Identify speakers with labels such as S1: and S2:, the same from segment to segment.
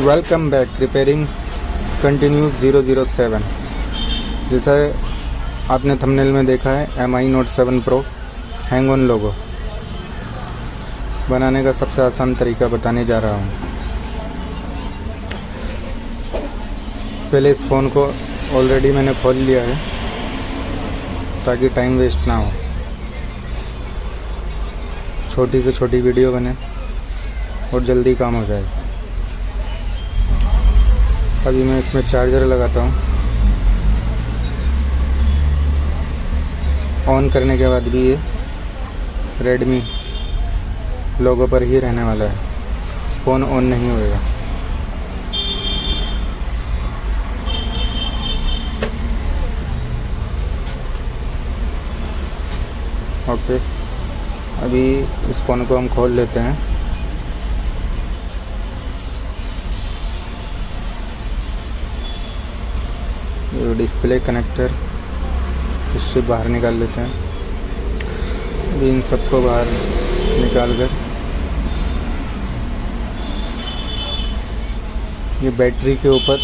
S1: Welcome back repairing continue 007 जैसा आपने thumbnail में देखा है M I note seven pro hang on logo बनाने का सबसे आसान तरीका बताने जा रहा हूँ। पहले इस फ़ोन को ऑलरेडी मैंने खोल लिया है, ताकि टाइम वेस्ट ना हो। छोटी से छोटी वीडियो बने और जल्दी काम हो जाए। अभी मैं इसमें चार्जर लगाता हूँ। ऑन करने के बाद भी ये रेडमी लोगों पर ही रहने वाला है। फ़ोन ऑन नहीं होएगा। ओके अभी इस फ़ोन को हम खोल लेते हैं। डिस्प्ले कनेक्टर स्ट्रिप बाहर निकाल लेते हैं। अभी इन सबको बाहर निकाल कर ये बैटरी के ऊपर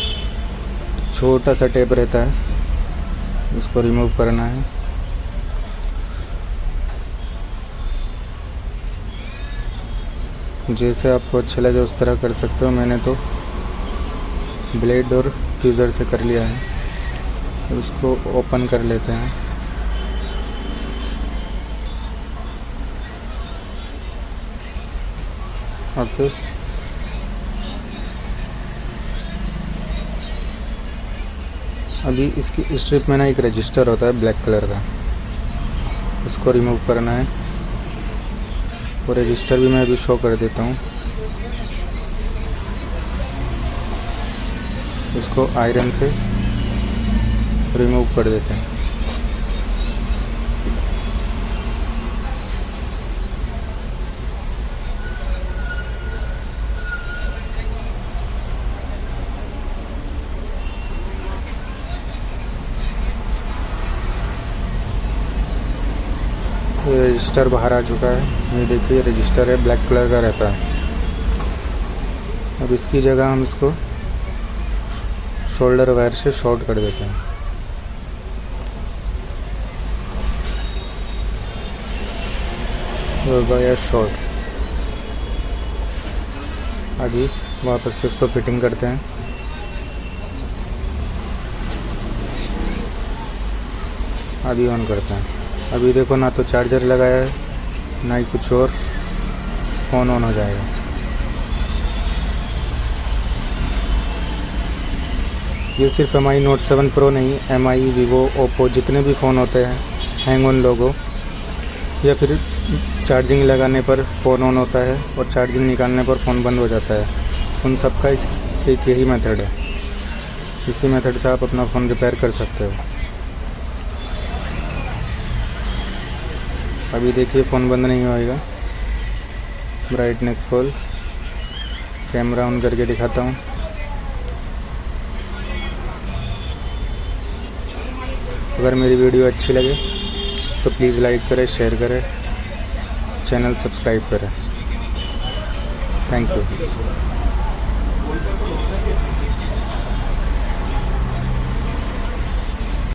S1: छोटा सा टेप रहता है उसको रिमूव करना है। जैसे आपको अच्छा लगे उस तरह कर सकते हो, मैंने तो ब्लेड और ट्यूज़र से कर लिया है। उसको ओपन कर लेते हैं। और फिर अभी इसकी स्ट्रिप में ना एक रजिस्टर होता है ब्लैक कलर का। इसको रिमूव करना है। वो रजिस्टर भी मैं अभी शो कर देता हूँ। इसको आयरन से रिमूव कर देते हैं। रजिस्टर बाहर आ चुका है। ये देखिए रजिस्टर है ब्लैक कलर का रहता है। अब इसकी जगह हम इसको शोल्डर वायर से शॉर्ट कर देते हैं। गया शॉर्ट अभी वापस से उसको फिटिंग करते हैं। अभी ऑन करते हैं। अभी देखो ना तो चार्जर लगाया है, ना ही कुछ और। फ़ोन ऑन हो जाएगा। ये सिर्फ़ M I note seven pro नहीं एम आई वीवो ओप्पो जितने भी फ़ोन होते हैं हैंग ऑन लोगो या फिर चार्जिंग लगाने पर फ़ोन ऑन होता है और चार्जिंग निकालने पर फ़ोन बंद हो जाता है। उन सब का एक यही मेथड है। इसी मेथड से आप अपना फ़ोन रिपेयर कर सकते हो। अभी देखिए, फ़ोन बंद नहीं होएगा। ब्राइटनेस फुल कैमरा ऑन करके दिखाता हूँ। अगर मेरी वीडियो अच्छी लगे तो प्लीज़ लाइक करें शेयर करें। चैनल सब्सक्राइब करें। Thank you.